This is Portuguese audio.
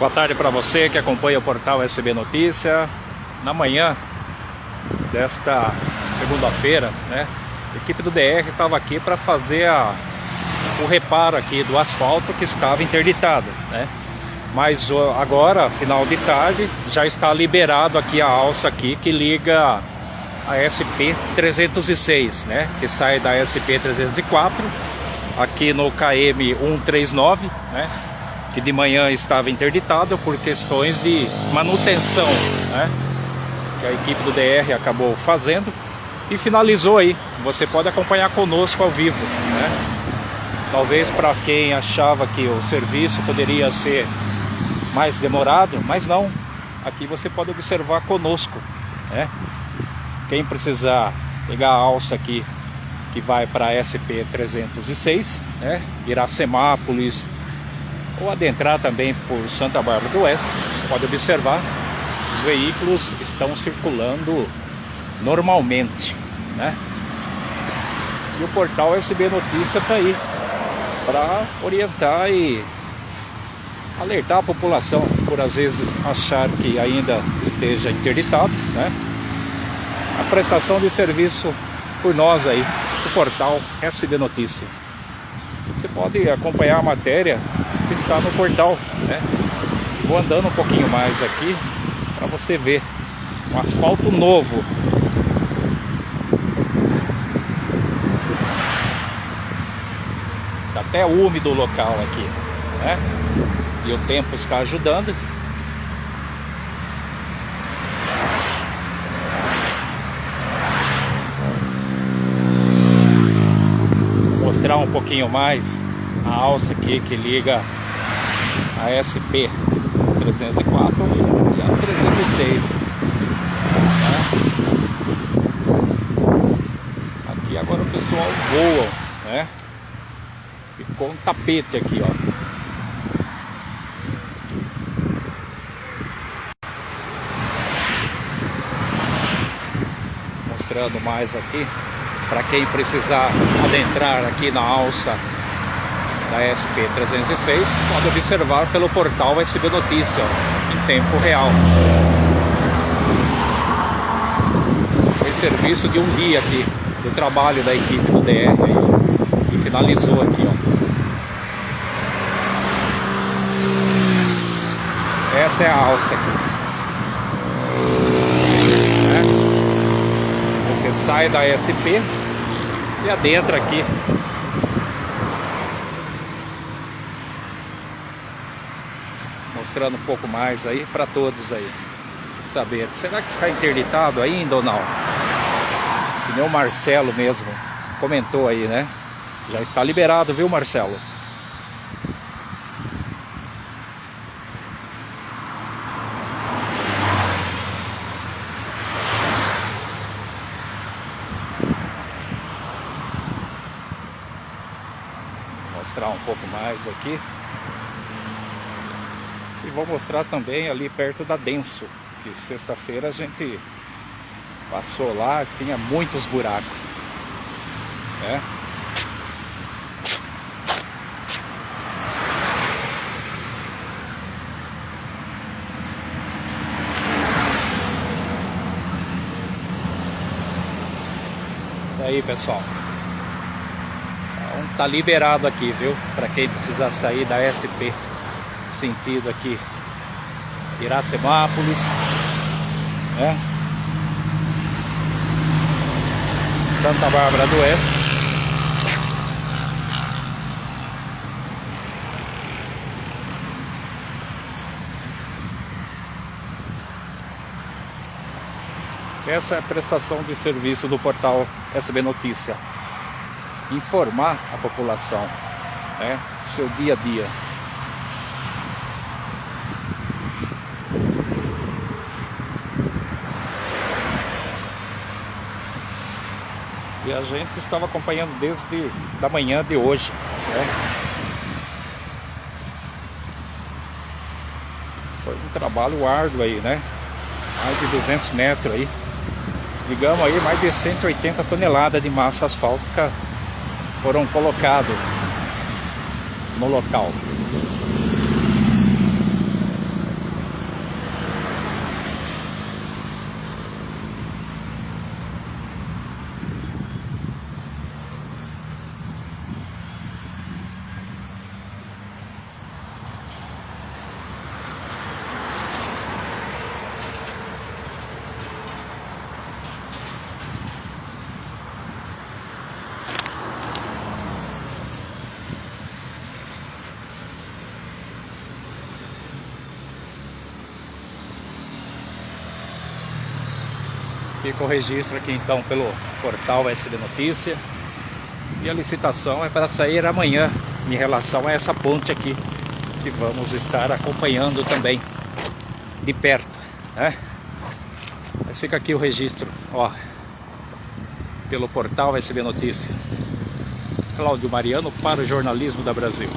Boa tarde para você que acompanha o portal SB Notícia. Na manhã desta segunda-feira, né, a equipe do DR estava aqui para fazer a, o reparo aqui do asfalto que estava interditado, né? Mas agora, final de tarde, já está liberado aqui a alça aqui que liga a SP 306, né? Que sai da SP 304 aqui no KM 139, né? Que de manhã estava interditado por questões de manutenção, né? que a equipe do DR acabou fazendo e finalizou aí. Você pode acompanhar conosco ao vivo. Né? Talvez para quem achava que o serviço poderia ser mais demorado, mas não. Aqui você pode observar conosco. Né? Quem precisar pegar a alça aqui que vai para SP 306, né? Iracemápolis, ou adentrar também por Santa Bárbara do Oeste, pode observar, os veículos estão circulando normalmente, né? E o portal SB Notícia está aí para orientar e alertar a população por às vezes achar que ainda esteja interditado, né? A prestação de serviço por nós aí, o portal SB Notícia. Você pode acompanhar a matéria que está no portal, né? Vou andando um pouquinho mais aqui para você ver um asfalto novo. Tá até úmido o local aqui, né? E o tempo está ajudando. mostrar um pouquinho mais a alça aqui que liga a SP 304 e a 306 né? aqui agora o pessoal voa né? Ficou um tapete aqui ó. Mostrando mais aqui para quem precisar adentrar aqui na alça da SP306, pode observar pelo portal SB Notícia em tempo real. Foi serviço de um dia aqui, do trabalho da equipe do DR e finalizou aqui, ó. Essa é a alça aqui. É. Você sai da SP e adentra aqui. Mostrando um pouco mais aí para todos aí saber. Será que está interditado ainda ou não? Que nem o Marcelo mesmo comentou aí, né? Já está liberado, viu Marcelo? Mostrar um pouco mais aqui. E vou mostrar também ali perto da Denso, que sexta-feira a gente passou lá, tinha muitos buracos. Né? Aí pessoal tá liberado aqui, viu? Para quem precisar sair da SP, sentido aqui, Iracemápolis, né? Santa Bárbara do Oeste. Essa é a prestação de serviço do portal SB Notícia informar a população, né, seu dia a dia. E a gente estava acompanhando desde da manhã de hoje. Né? Foi um trabalho árduo aí, né? Mais de 200 metros aí. Digamos aí, mais de 180 toneladas de massa asfáltica foram colocados no local. Fica o registro aqui então pelo portal SB Notícia. E a licitação é para sair amanhã em relação a essa ponte aqui, que vamos estar acompanhando também de perto, né? Mas fica aqui o registro, ó, pelo portal SB Notícia. Cláudio Mariano para o Jornalismo da Brasil.